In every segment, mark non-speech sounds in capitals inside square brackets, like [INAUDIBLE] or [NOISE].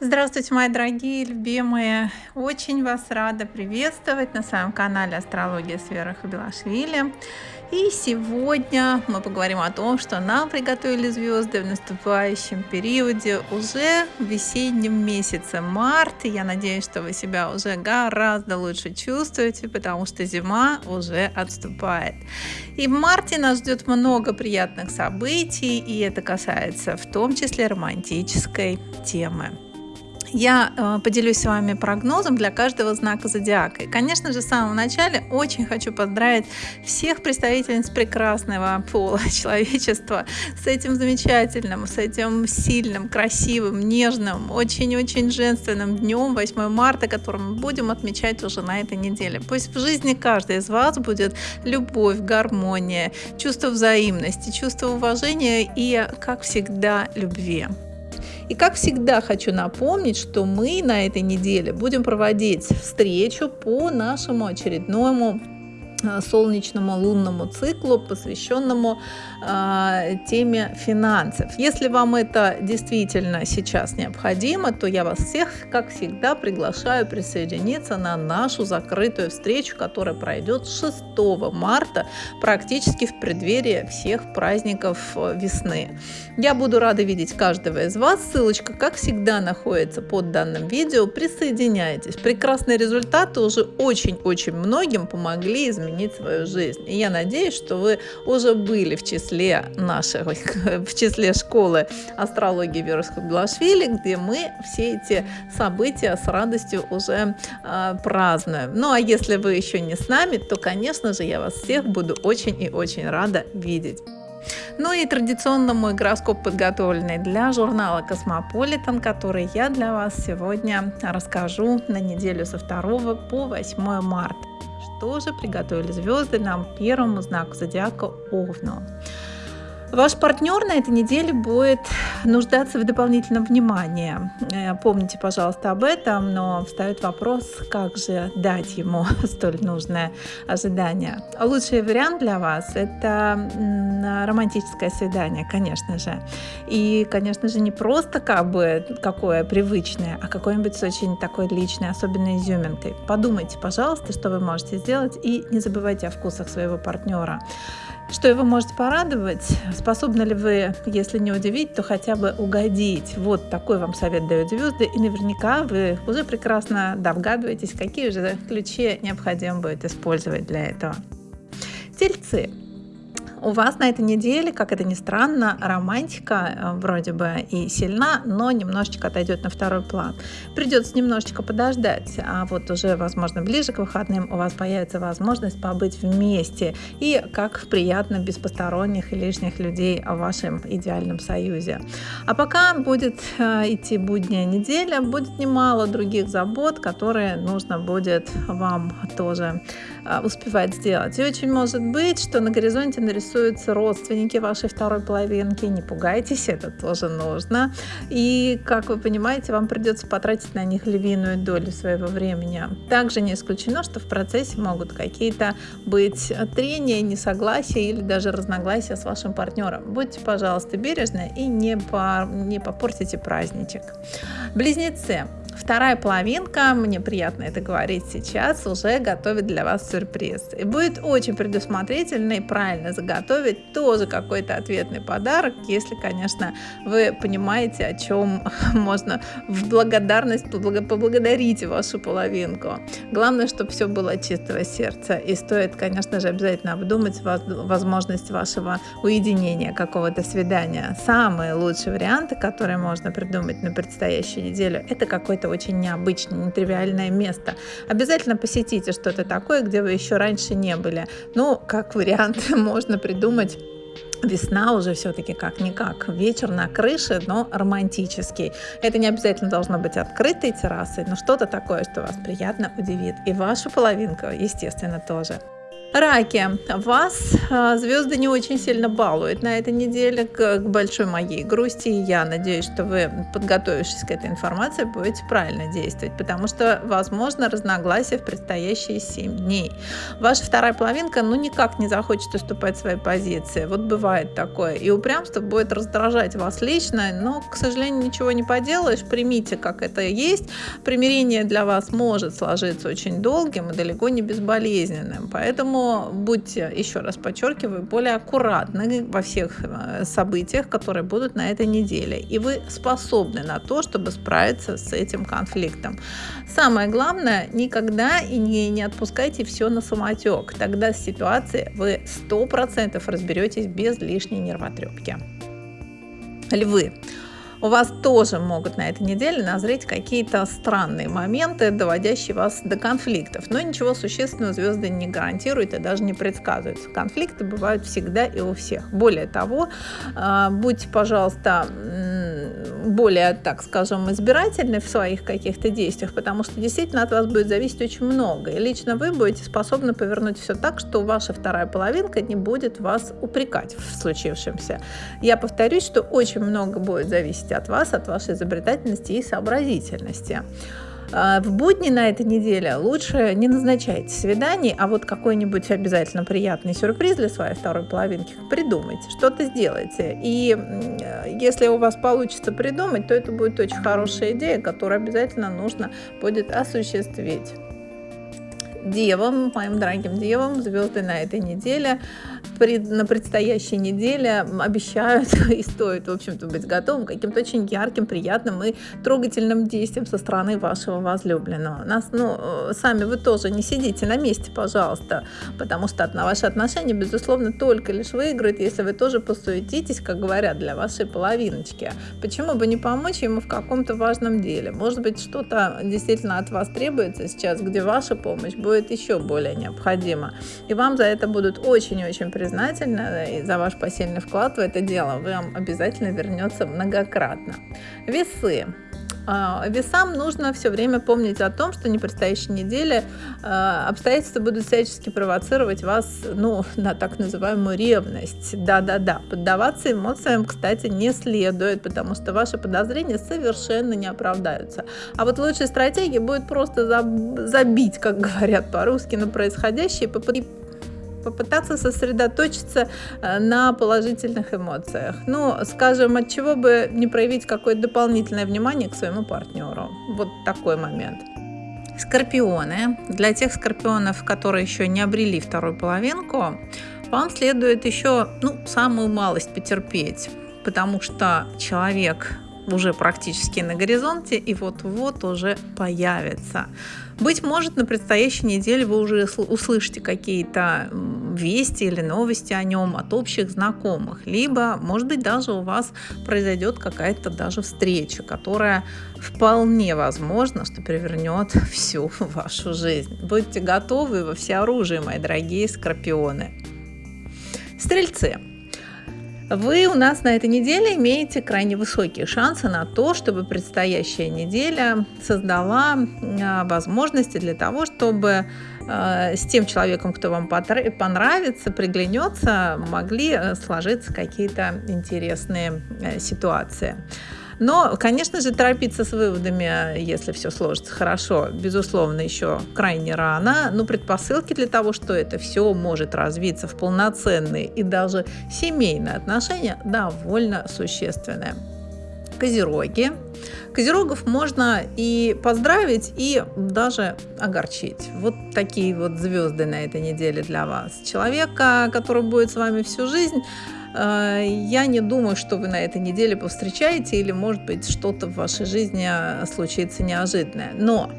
Здравствуйте, мои дорогие, любимые! Очень вас рада приветствовать на своем канале Астрология с Верой Хабилашвили. И сегодня мы поговорим о том, что нам приготовили звезды в наступающем периоде уже в весеннем месяце март. я надеюсь, что вы себя уже гораздо лучше чувствуете, потому что зима уже отступает. И в марте нас ждет много приятных событий, и это касается в том числе романтической темы я э, поделюсь с вами прогнозом для каждого знака зодиака. И, конечно же, в самом начале очень хочу поздравить всех представительниц прекрасного пола [LAUGHS] человечества с этим замечательным, с этим сильным, красивым, нежным, очень-очень женственным днем 8 марта, который мы будем отмечать уже на этой неделе. Пусть в жизни каждой из вас будет любовь, гармония, чувство взаимности, чувство уважения и, как всегда, любви. И как всегда хочу напомнить, что мы на этой неделе будем проводить встречу по нашему очередному солнечному лунному циклу, посвященному э, теме финансов. Если вам это действительно сейчас необходимо, то я вас всех, как всегда, приглашаю присоединиться на нашу закрытую встречу, которая пройдет 6 марта, практически в преддверии всех праздников э, весны. Я буду рада видеть каждого из вас. Ссылочка, как всегда, находится под данным видео. Присоединяйтесь. Прекрасные результаты уже очень-очень многим помогли изменить изменить свою жизнь. И я надеюсь, что вы уже были в числе наших, [LAUGHS] в числе школы астрологии Веруска Белашвили, где мы все эти события с радостью уже э, празднуем. Ну а если вы еще не с нами, то, конечно же, я вас всех буду очень и очень рада видеть. Ну и традиционно мой гороскоп подготовленный для журнала Космополитен, который я для вас сегодня расскажу на неделю со 2 по 8 марта тоже приготовили звезды нам первому знаку зодиака Овну. Ваш партнер на этой неделе будет нуждаться в дополнительном внимании. Э, помните, пожалуйста, об этом, но встает вопрос, как же дать ему [LAUGHS] столь нужное ожидание. Лучший вариант для вас – это романтическое свидание, конечно же. И, конечно же, не просто как бы какое привычное, а какое-нибудь с очень такой личной, особенной изюминкой. Подумайте, пожалуйста, что вы можете сделать, и не забывайте о вкусах своего партнера что его может порадовать, способны ли вы, если не удивить, то хотя бы угодить. Вот такой вам совет дают звезды, и наверняка вы уже прекрасно догадываетесь, какие же ключи необходимо будет использовать для этого. Тельцы у вас на этой неделе, как это ни странно, романтика э, вроде бы и сильна, но немножечко отойдет на второй план. Придется немножечко подождать, а вот уже, возможно, ближе к выходным у вас появится возможность побыть вместе и как приятно без посторонних и лишних людей в вашем идеальном союзе. А пока будет э, идти будняя неделя, будет немало других забот, которые нужно будет вам тоже э, успевать сделать. И очень может быть, что на горизонте нарисуется интересуются родственники вашей второй половинки, не пугайтесь, это тоже нужно. И, как вы понимаете, вам придется потратить на них львиную долю своего времени. Также не исключено, что в процессе могут какие-то быть трения, несогласия или даже разногласия с вашим партнером. Будьте, пожалуйста, бережны и не, по, не попортите праздничек. Близнецы. Вторая половинка, мне приятно это говорить сейчас, уже готовит для вас сюрприз. И будет очень предусмотрительно и правильно заготовить тоже какой-то ответный подарок, если, конечно, вы понимаете, о чем [LAUGHS] можно в благодарность поблагодарить вашу половинку. Главное, чтобы все было чистого сердца. И стоит, конечно же, обязательно обдумать возможность вашего уединения, какого-то свидания. Самые лучшие варианты, которые можно придумать на предстоящую неделю, это какой-то очень необычное, нетривиальное место. Обязательно посетите что-то такое, где вы еще раньше не были. Ну, как вариант, [LAUGHS] можно придумать Весна уже все-таки как-никак. Вечер на крыше, но романтический. Это не обязательно должно быть открытой террасой, но что-то такое, что вас приятно удивит. И вашу половинку, естественно, тоже. Раки, вас а, звезды не очень сильно балуют на этой неделе, к, большой моей грусти. Я надеюсь, что вы, подготовившись к этой информации, будете правильно действовать, потому что, возможно, разногласия в предстоящие 7 дней. Ваша вторая половинка, ну, никак не захочет уступать своей позиции. Вот бывает такое. И упрямство будет раздражать вас лично, но, к сожалению, ничего не поделаешь. Примите, как это есть. Примирение для вас может сложиться очень долгим и далеко не безболезненным. Поэтому Поэтому будьте, еще раз подчеркиваю, более аккуратны во всех э, событиях, которые будут на этой неделе. И вы способны на то, чтобы справиться с этим конфликтом. Самое главное, никогда и не, не отпускайте все на самотек. Тогда с ситуацией вы 100% разберетесь без лишней нервотрепки. Львы у вас тоже могут на этой неделе назреть какие-то странные моменты, доводящие вас до конфликтов. Но ничего существенного звезды не гарантируют и даже не предсказывают. Конфликты бывают всегда и у всех. Более того, а, будьте, пожалуйста, более, так скажем, избирательны в своих каких-то действиях, потому что действительно от вас будет зависеть очень много. И лично вы будете способны повернуть все так, что ваша вторая половинка не будет вас упрекать в случившемся. Я повторюсь, что очень много будет зависеть от вас, от вашей изобретательности и сообразительности. А, в будни на этой неделе лучше не назначайте свиданий, а вот какой-нибудь обязательно приятный сюрприз для своей второй половинки придумайте, что-то сделайте. И если у вас получится придумать, то это будет очень хорошая идея, которую обязательно нужно будет осуществить девам, моим дорогим девам, звезды на этой неделе, пред, на предстоящей неделе обещают [LAUGHS] и стоит, в общем-то, быть готовым к каким-то очень ярким, приятным и трогательным действиям со стороны вашего возлюбленного. Нас, ну, сами вы тоже не сидите на месте, пожалуйста, потому что на ваши отношения, безусловно, только лишь выиграет, если вы тоже посуетитесь, как говорят, для вашей половиночки. Почему бы не помочь ему в каком-то важном деле? Может быть, что-то действительно от вас требуется сейчас, где ваша помощь будет еще более необходима. И вам за это будут очень-очень признательны за ваш посильный вклад в это дело. Вам обязательно вернется многократно. Весы. А, весам нужно все время помнить о том, что не предстоящей неделе а, обстоятельства будут всячески провоцировать вас ну, на так называемую ревность. Да-да-да, поддаваться эмоциям, кстати, не следует, потому что ваши подозрения совершенно не оправдаются. А вот лучшей стратегией будет просто забить, как говорят по-русски, на происходящее и попытаться сосредоточиться э, на положительных эмоциях. Ну, скажем, от чего бы не проявить какое-то дополнительное внимание к своему партнеру. Вот такой момент. Скорпионы. Для тех скорпионов, которые еще не обрели вторую половинку, вам следует еще ну, самую малость потерпеть, потому что человек уже практически на горизонте и вот-вот уже появится. Быть может, на предстоящей неделе вы уже услышите какие-то вести или новости о нем от общих знакомых, либо, может быть, даже у вас произойдет какая-то даже встреча, которая вполне возможно, что перевернет [LAUGHS] всю вашу жизнь. Будьте готовы во всеоружие, мои дорогие скорпионы. Стрельцы. Вы у нас на этой неделе имеете крайне высокие шансы на то, чтобы предстоящая неделя создала а, возможности для того, чтобы а, с тем человеком, кто вам понравится, приглянется, могли э, сложиться какие-то интересные э, ситуации. Но, конечно же, торопиться с выводами, если все сложится хорошо, безусловно, еще крайне рано. Но предпосылки для того, что это все может развиться в полноценные и даже семейные отношения, довольно существенные. Козероги. Козерогов можно и поздравить, и даже огорчить. Вот такие вот звезды на этой неделе для вас. Человека, который будет с вами всю жизнь, я не думаю, что вы на этой неделе повстречаете или, может быть, что-то в вашей жизни э, случится неожиданное. Но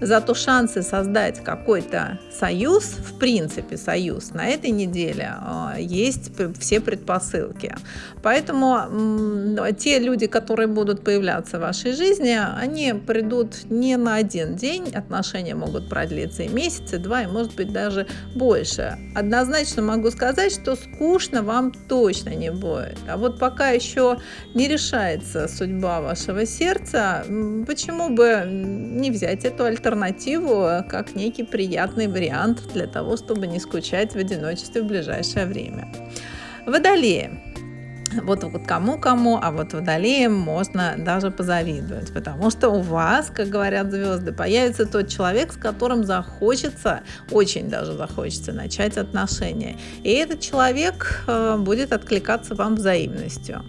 Зато шансы создать какой-то союз, в принципе союз, на этой неделе а, есть все предпосылки. Поэтому те люди, которые будут появляться в вашей жизни, они придут не на один день, отношения могут продлиться и месяц, и два, и может быть даже больше. Однозначно могу сказать, что скучно вам точно не будет. А вот пока еще не решается судьба вашего сердца, почему бы не взять эту альтернативу как некий приятный вариант для того, чтобы не скучать в одиночестве в ближайшее время. Водолеи. [LAUGHS] Вот, кому-кому, а вот водолеям можно даже позавидовать, потому что у вас, как говорят звезды, появится тот человек, с которым захочется, очень даже захочется начать отношения. И этот человек э, будет откликаться вам взаимностью.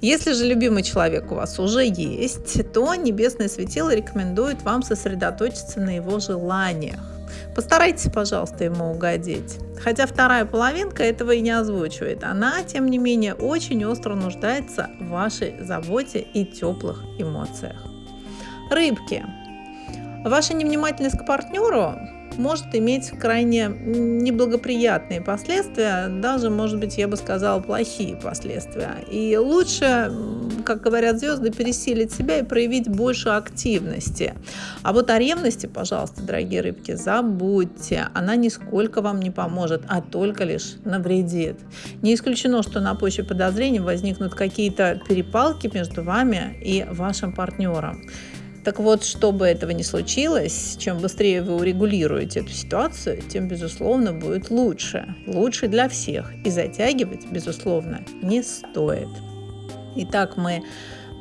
Если же любимый человек у вас уже есть, то небесное светило рекомендует вам сосредоточиться на его желаниях. Постарайтесь, пожалуйста, ему угодить. Хотя вторая половинка этого и не озвучивает. Она, тем не менее, очень остро нуждается в вашей заботе и теплых эмоциях. Рыбки. Ваша невнимательность к партнеру может иметь крайне неблагоприятные последствия, даже, может быть, я бы сказала, плохие последствия. И лучше, как говорят звезды, пересилить себя и проявить больше активности. А вот о ревности, пожалуйста, дорогие рыбки, забудьте. Она нисколько вам не поможет, а только лишь навредит. Не исключено, что на почве подозрений возникнут какие-то перепалки между вами и вашим партнером. Так вот, чтобы этого не случилось, чем быстрее вы урегулируете эту ситуацию, тем, безусловно, будет лучше. Лучше для всех. И затягивать, безусловно, не стоит. Итак, мы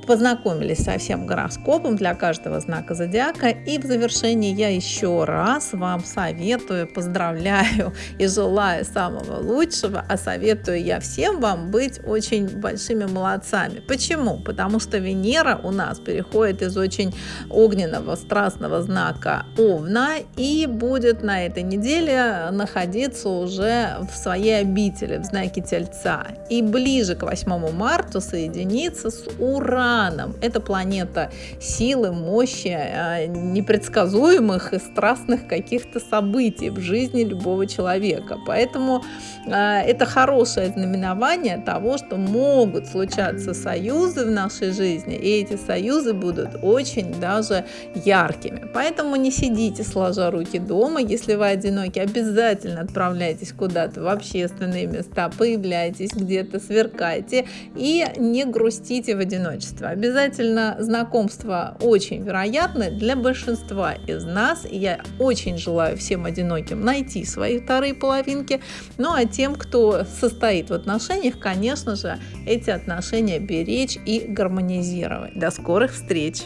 познакомились со всем гороскопом для каждого знака зодиака. И в завершении я еще раз вам советую, поздравляю и желаю самого лучшего, а советую я всем вам быть очень большими молодцами. Почему? Потому что Венера у нас переходит из очень огненного, страстного знака Овна и будет на этой неделе находиться уже в своей обители, в знаке Тельца. И ближе к 8 марта соединиться с Ураном Ураном. Это планета силы, мощи, а, непредсказуемых и страстных каких-то событий в жизни любого человека. Поэтому а, это хорошее знаменование того, что могут случаться союзы в нашей жизни, и эти союзы будут очень даже яркими. Поэтому не сидите сложа руки дома, если вы одиноки, обязательно отправляйтесь куда-то в общественные места, появляйтесь где-то, сверкайте и не грустите в одиночестве знакомства. Обязательно знакомства очень вероятны для большинства из нас. я очень желаю всем одиноким найти свои вторые половинки. Ну а тем, кто состоит в отношениях, конечно же, эти отношения беречь и гармонизировать. До скорых встреч!